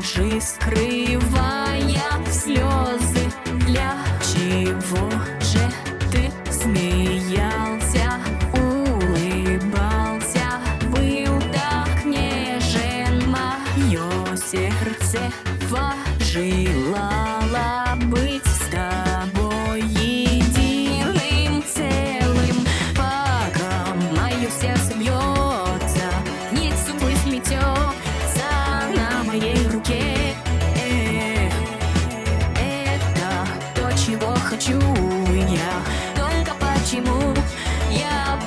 лужи, скрывая слезы. Для чего же ты смеялся, улыбался, был так нежен, мое сердце вожило.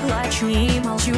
плачу и молчу.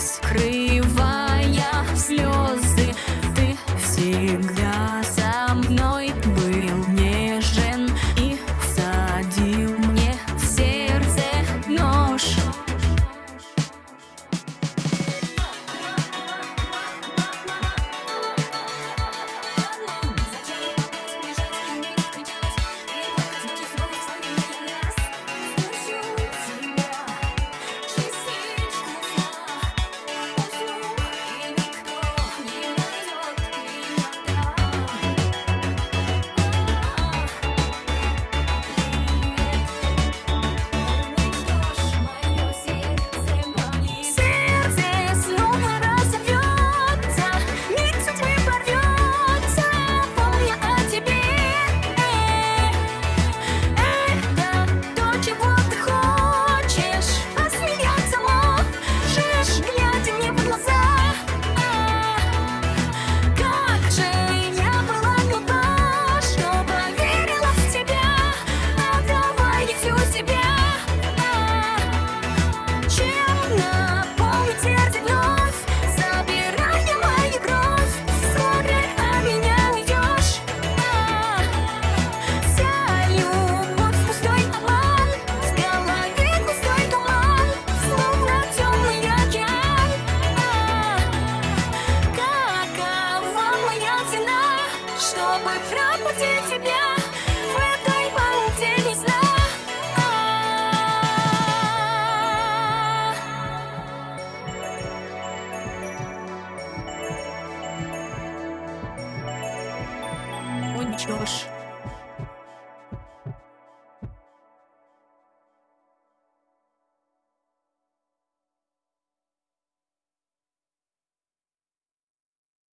скрывая слезы. чтобы пробудить тебя в этой паутине сна. Уничтожь.